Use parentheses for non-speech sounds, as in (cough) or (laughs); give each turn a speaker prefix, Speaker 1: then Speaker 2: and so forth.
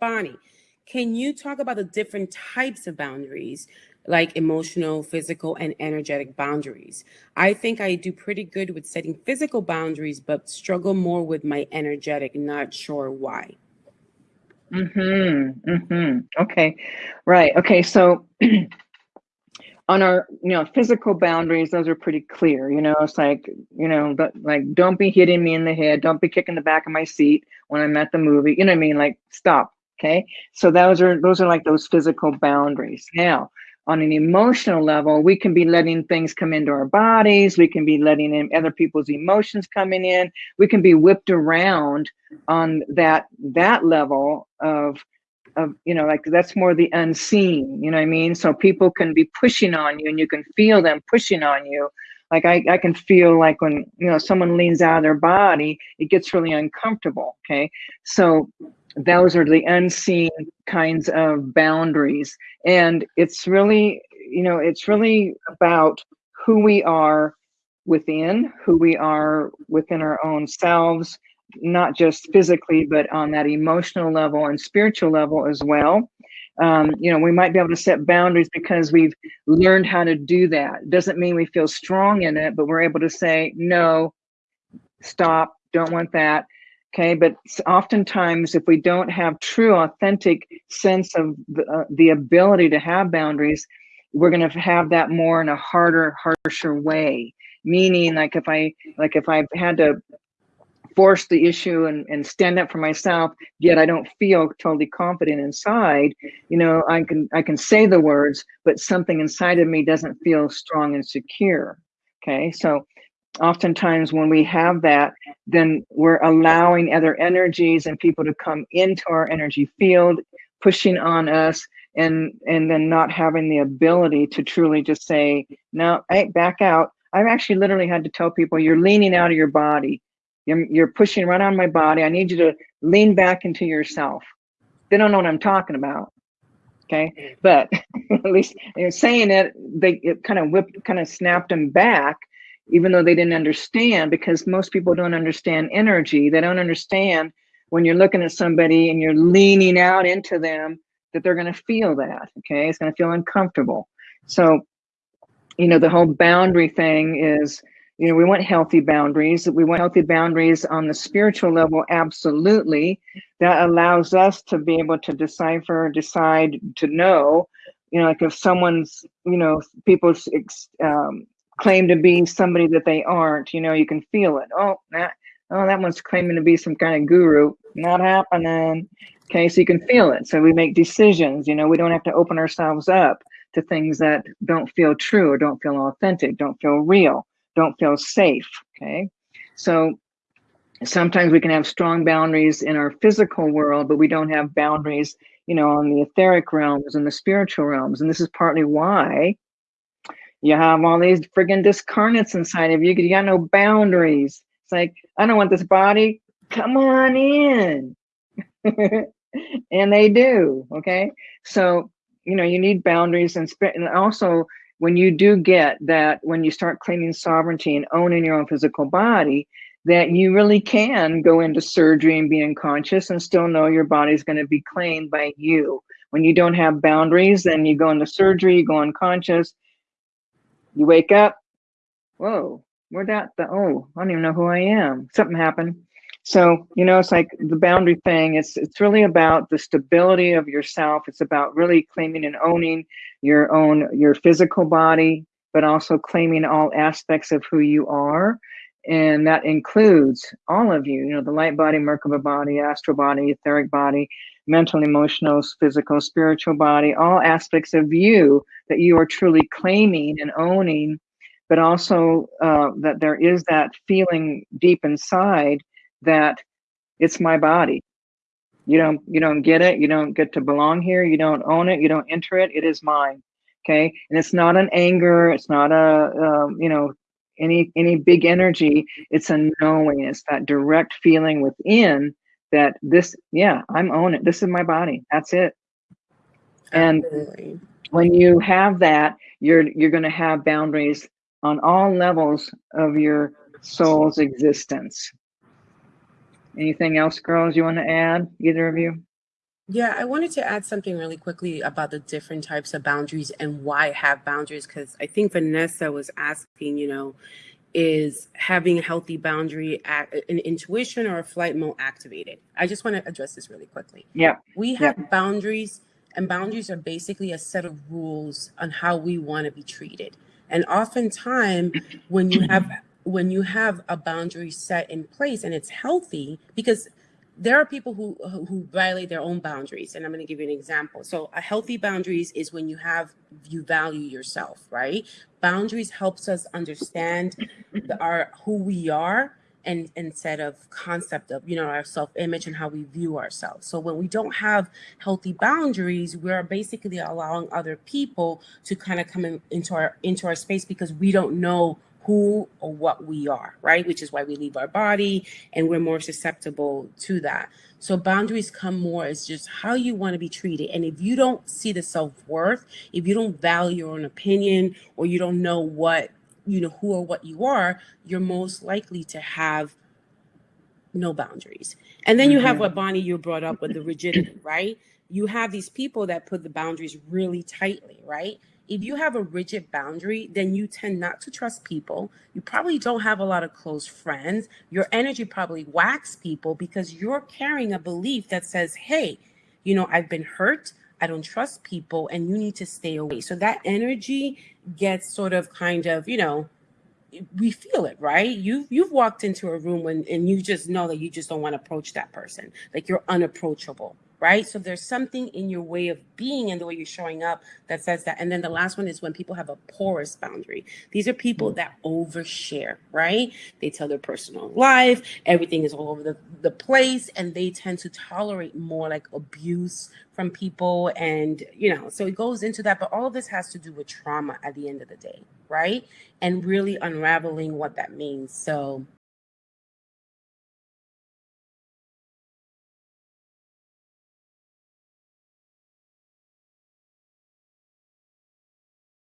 Speaker 1: Bonnie, can you talk about the different types of boundaries, like emotional, physical, and energetic boundaries? I think I do pretty good with setting physical boundaries, but struggle more with my energetic, not sure why.
Speaker 2: Mm-hmm. Mm-hmm. Okay. Right. Okay. So (clears throat) on our you know physical boundaries those are pretty clear you know it's like you know but like don't be hitting me in the head don't be kicking the back of my seat when i'm at the movie you know what i mean like stop okay? So those are those are like those physical boundaries. Now on an emotional level we can be letting things come into our bodies. We can be letting in other people's emotions coming in. We can be whipped around on that that level of of you know like that's more the unseen you know what i mean? So people can be pushing on you and you can feel them pushing on you. Like I, I can feel like when you know someone leans out of their body it gets really uncomfortable okay? So those are the unseen kinds of boundaries and it's really you know it's really about who we are within who we are within our own selves not just physically, but on that emotional level and spiritual level as well. Um, you know, we might be able to set boundaries because we've learned how to do that. Doesn't mean we feel strong in it, but we're able to say, no, stop, don't want that. Okay, but oftentimes, if we don't have true, authentic sense of the, uh, the ability to have boundaries, we're going to have that more in a harder, harsher way. Meaning, like if I, like if I've had to force the issue and, and stand up for myself yet i don't feel totally confident inside you know i can i can say the words but something inside of me doesn't feel strong and secure okay so oftentimes when we have that then we're allowing other energies and people to come into our energy field pushing on us and and then not having the ability to truly just say no hey back out i've actually literally had to tell people you're leaning out of your body you're, you're pushing right on my body. I need you to lean back into yourself. They don't know what I'm talking about. Okay. Mm. But (laughs) at least you saying it, they it kind of whipped, kind of snapped them back, even though they didn't understand because most people don't understand energy. They don't understand when you're looking at somebody and you're leaning out into them that they're going to feel that. Okay. It's going to feel uncomfortable. So, you know, the whole boundary thing is you know, we want healthy boundaries. We want healthy boundaries on the spiritual level, absolutely. That allows us to be able to decipher, decide, to know, you know, like if someone's, you know, people's um, claim to be somebody that they aren't, you know, you can feel it. Oh, that, oh, that one's claiming to be some kind of guru. Not happening. Okay, so you can feel it. So we make decisions, you know, we don't have to open ourselves up to things that don't feel true or don't feel authentic, don't feel real don't feel safe. Okay. So sometimes we can have strong boundaries in our physical world, but we don't have boundaries, you know, on the etheric realms and the spiritual realms. And this is partly why you have all these friggin' discarnates inside of you you got no boundaries. It's like, I don't want this body. Come on in. (laughs) and they do. Okay. So, you know, you need boundaries and, and also when you do get that, when you start claiming sovereignty and owning your own physical body, that you really can go into surgery and be unconscious and still know your body's going to be claimed by you. When you don't have boundaries, then you go into surgery, you go unconscious, you wake up, whoa, where'd that, the, oh, I don't even know who I am. Something happened. So, you know, it's like the boundary thing, it's it's really about the stability of yourself. It's about really claiming and owning your own your physical body, but also claiming all aspects of who you are. And that includes all of you, you know, the light body, Merkaba body, astral body, etheric body, mental, emotional, physical, spiritual body, all aspects of you that you are truly claiming and owning, but also uh, that there is that feeling deep inside that it's my body. You don't you don't get it. You don't get to belong here. You don't own it. You don't enter it. It is mine. Okay, and it's not an anger. It's not a um, you know any any big energy. It's a knowing. It's that direct feeling within that this yeah I'm own it. This is my body. That's it. And Absolutely. when you have that, you're you're going to have boundaries on all levels of your soul's existence. Anything else, girls, you want to add, either of you?
Speaker 1: Yeah, I wanted to add something really quickly about the different types of boundaries and why have boundaries because I think Vanessa was asking, you know, is having a healthy boundary at an intuition or a flight mode activated? I just want to address this really quickly.
Speaker 2: Yeah.
Speaker 1: We
Speaker 2: Yeah.
Speaker 1: have boundaries, and boundaries are basically a set of rules on how we want to be treated. And oftentimes, when you have when you have a boundary set in place and it's healthy, because there are people who who violate their own boundaries and i'm going to give you an example. So a healthy boundaries is when you have you value yourself right? Boundaries helps us understand the, our who we are and instead of concept of you know our self-image and how we view ourselves. So when we don't have healthy boundaries we're basically allowing other people to kind of come in, into our into our space because we don't know who or what we are right which is why we leave our body and we're more susceptible to that so boundaries come more as just how you want to be treated and if you don't see the self-worth if you don't value your own opinion or you don't know what you know who or what you are you're most likely to have no boundaries. And then you have
Speaker 2: Mhm.
Speaker 1: what Bonnie you brought up with the rigidity, right? You have these people that put the boundaries really tightly, right? If you have a rigid boundary, then you tend not to trust people. You probably don't have a lot of close friends. Your energy probably whacks people because you're carrying a belief that says, hey, you know, I've been hurt. I don't trust people and you need to stay away. So that energy gets sort of kind of, you know, we feel it, right? You've you've walked into a room when and you just know that you just don't want to approach that person. Like you're unapproachable, right? So there's something in your way of being and the way you're showing up that says that. And then the last one is when people have a porous boundary. These are people that overshare, right? They tell their personal life, everything is all over the, the place, and they tend to tolerate more like abuse from people. And, you know, so it goes into that. But all of this has to do with trauma at the end of the day, right? And really unraveling what that means. So